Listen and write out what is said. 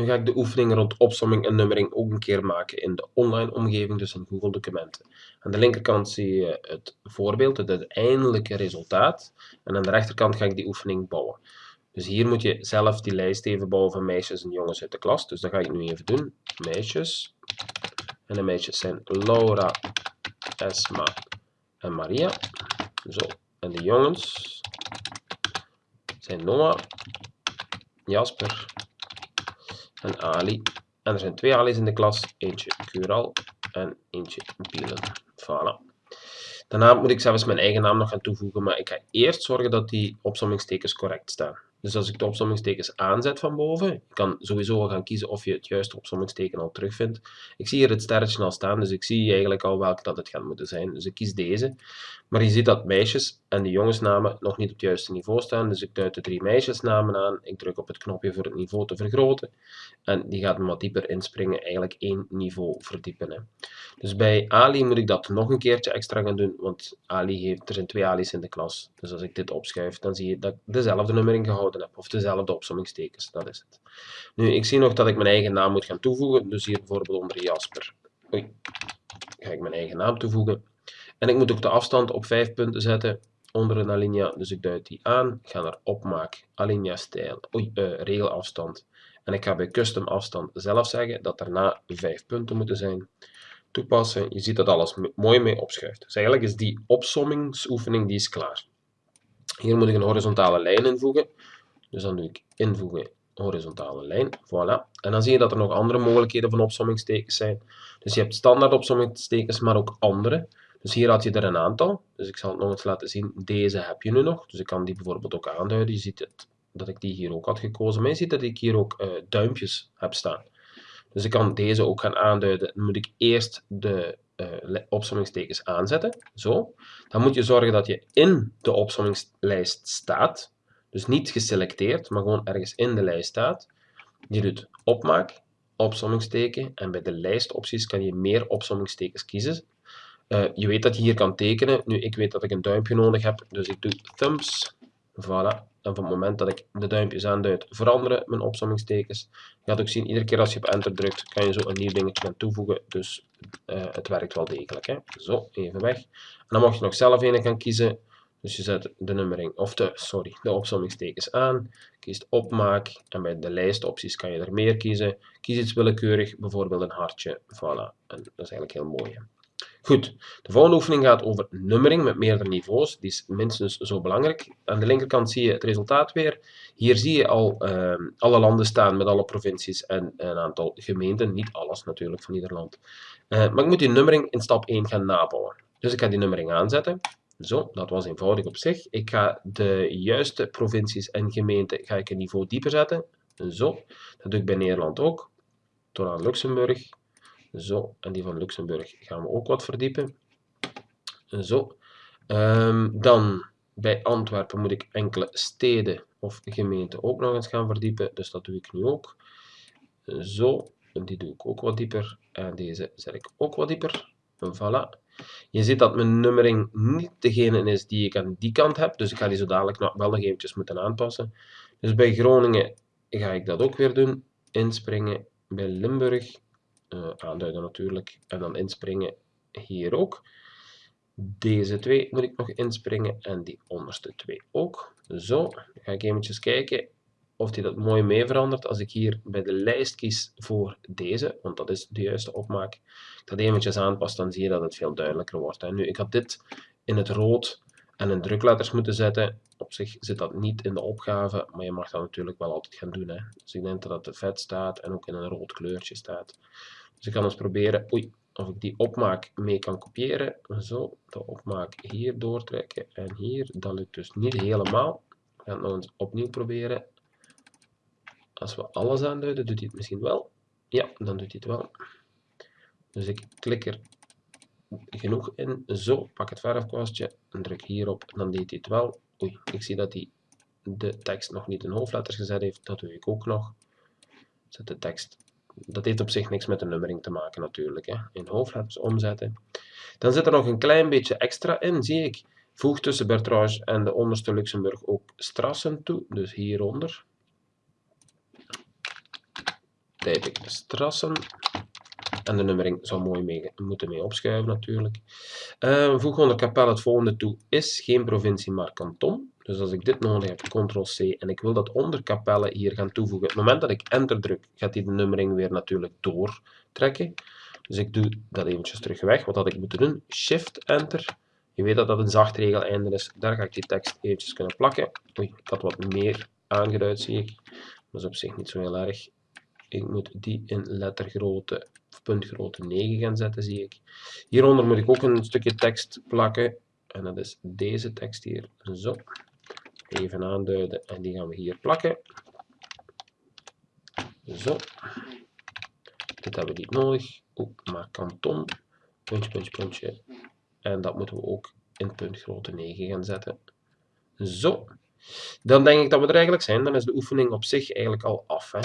Nu ga ik de oefening rond opsomming en nummering ook een keer maken in de online omgeving, dus in Google Documenten. Aan de linkerkant zie je het voorbeeld, het uiteindelijke resultaat. En aan de rechterkant ga ik die oefening bouwen. Dus hier moet je zelf die lijst even bouwen van meisjes en jongens uit de klas. Dus dat ga ik nu even doen. Meisjes. En de meisjes zijn Laura, Esma en Maria. Zo. En de jongens zijn Noah, Jasper en Ali. En er zijn twee Ali's in de klas. Eentje Cural en eentje Bielen. Voilà. Daarna moet ik zelfs mijn eigen naam nog gaan toevoegen, maar ik ga eerst zorgen dat die opsommingstekens correct staan. Dus als ik de opsommingstekens aanzet van boven, je kan sowieso al gaan kiezen of je het juiste opsommingsteken al terugvindt. Ik zie hier het sterretje al staan, dus ik zie eigenlijk al welke dat het gaat moeten zijn. Dus ik kies deze. Maar je ziet dat meisjes en de jongensnamen nog niet op het juiste niveau staan. Dus ik duid de drie meisjesnamen aan. Ik druk op het knopje voor het niveau te vergroten. En die gaat me wat dieper inspringen, eigenlijk één niveau verdiepen. Hè. Dus bij Ali moet ik dat nog een keertje extra gaan doen, want Ali heeft, er zijn twee Ali's in de klas. Dus als ik dit opschuif, dan zie je dat ik dezelfde nummering gehouden heb, of dezelfde opsommingstekens, dat is het. Nu, ik zie nog dat ik mijn eigen naam moet gaan toevoegen, dus hier bijvoorbeeld onder Jasper. Oei, ga ik mijn eigen naam toevoegen. En ik moet ook de afstand op 5 punten zetten onder een alinea, dus ik duid die aan, ik ga naar opmaak, alinea stijl, oei, uh, regelafstand. En ik ga bij custom afstand zelf zeggen dat daarna 5 punten moeten zijn. Toepassen, je ziet dat alles mooi mee opschuift. Dus eigenlijk is die opsommingsoefening die is klaar. Hier moet ik een horizontale lijn invoegen. Dus dan doe ik invoegen horizontale lijn. Voilà. En dan zie je dat er nog andere mogelijkheden van opsommingstekens zijn. Dus je hebt standaard opsommingstekens, maar ook andere. Dus hier had je er een aantal. Dus ik zal het nog eens laten zien. Deze heb je nu nog. Dus ik kan die bijvoorbeeld ook aanduiden. Je ziet het, dat ik die hier ook had gekozen. Maar je ziet dat ik hier ook uh, duimpjes heb staan. Dus ik kan deze ook gaan aanduiden. Dan moet ik eerst de uh, opsommingstekens aanzetten. Zo. Dan moet je zorgen dat je in de opsommingslijst staat. Dus niet geselecteerd, maar gewoon ergens in de lijst staat. Je doet opmaak, opsommingsteken. En bij de lijstopties kan je meer opsommingstekens kiezen. Uh, je weet dat je hier kan tekenen. Nu, ik weet dat ik een duimpje nodig heb, dus ik doe thumbs. Voilà. En van het moment dat ik de duimpjes aanduid, veranderen mijn opsommingstekens. Je gaat ook zien, iedere keer als je op enter drukt, kan je zo een nieuw dingetje gaan toevoegen. Dus uh, het werkt wel degelijk. Hè. Zo, even weg. En dan mag je nog zelf een gaan kiezen. Dus je zet de nummering, of de, sorry, de opsommingstekens aan, kiest opmaak en bij de lijstopties kan je er meer kiezen. Kies iets willekeurig, bijvoorbeeld een hartje, voilà. En dat is eigenlijk heel mooi. Hè. Goed, de volgende oefening gaat over nummering met meerdere niveaus. Die is minstens zo belangrijk. Aan de linkerkant zie je het resultaat weer. Hier zie je al uh, alle landen staan met alle provincies en een aantal gemeenten. Niet alles natuurlijk van ieder land. Uh, maar ik moet die nummering in stap 1 gaan nabouwen. Dus ik ga die nummering aanzetten. Zo, dat was eenvoudig op zich. Ik ga de juiste provincies en gemeenten ga ik een niveau dieper zetten. Zo, dat doe ik bij Nederland ook. Tot aan Luxemburg. Zo, en die van Luxemburg gaan we ook wat verdiepen. Zo. Um, dan bij Antwerpen moet ik enkele steden of gemeenten ook nog eens gaan verdiepen. Dus dat doe ik nu ook. Zo, die doe ik ook wat dieper. En deze zet ik ook wat dieper. Voilà. Je ziet dat mijn nummering niet degene is die ik aan die kant heb. Dus ik ga die zo dadelijk wel nog eventjes moeten aanpassen. Dus bij Groningen ga ik dat ook weer doen. Inspringen bij Limburg uh, aanduiden natuurlijk. En dan inspringen hier ook. Deze twee moet ik nog inspringen en die onderste twee ook. Zo, dan ga ik eventjes kijken of die dat mooi mee verandert. Als ik hier bij de lijst kies voor deze, want dat is de juiste opmaak, dat eventjes aanpas, dan zie je dat het veel duidelijker wordt. Nu, ik had dit in het rood en in drukletters moeten zetten. Op zich zit dat niet in de opgave, maar je mag dat natuurlijk wel altijd gaan doen. Hè. Dus ik denk dat het vet staat en ook in een rood kleurtje staat. Dus ik kan eens proberen oei, of ik die opmaak mee kan kopiëren. Zo, de opmaak hier doortrekken en hier. Dat lukt dus niet helemaal. Ik ga het nog eens opnieuw proberen. Als we alles aanduiden, doet hij het misschien wel. Ja, dan doet hij het wel. Dus ik klik er genoeg in. Zo, pak het verfkwastje en druk hierop. Dan deed hij het wel. Oei, ik zie dat hij de tekst nog niet in hoofdletters gezet heeft. Dat doe ik ook nog. Zet de tekst dat heeft op zich niks met de nummering te maken natuurlijk. Hè. In hoofdletters omzetten. Dan zit er nog een klein beetje extra in, zie ik. Voeg tussen Bertrage en de onderste Luxemburg ook strassen toe, dus hieronder. Typ ik strassen. En de nummering zou mooi mee, moeten mee opschuiven natuurlijk. Uh, voeg onder kapel het volgende toe. Is geen provincie, maar kanton. Dus als ik dit nodig heb, ctrl-c, en ik wil dat onder kapellen hier gaan toevoegen. Op het moment dat ik enter druk, gaat hij de nummering weer natuurlijk doortrekken. Dus ik doe dat eventjes terug weg. Wat had ik moeten doen? Shift-enter. Je weet dat dat een zacht regel einde is. Daar ga ik die tekst eventjes kunnen plakken. Oei, ik had wat meer aangeduid, zie ik. Dat is op zich niet zo heel erg. Ik moet die in lettergrootte of puntgrootte 9 gaan zetten, zie ik. Hieronder moet ik ook een stukje tekst plakken. En dat is deze tekst hier. Zo. Even aanduiden en die gaan we hier plakken. Zo. Dit hebben we niet nodig. Ook maar kanton. Puntje, puntje, puntje. En dat moeten we ook in puntgrootte 9 gaan zetten. Zo. Dan denk ik dat we er eigenlijk zijn. Dan is de oefening op zich eigenlijk al af. Hè.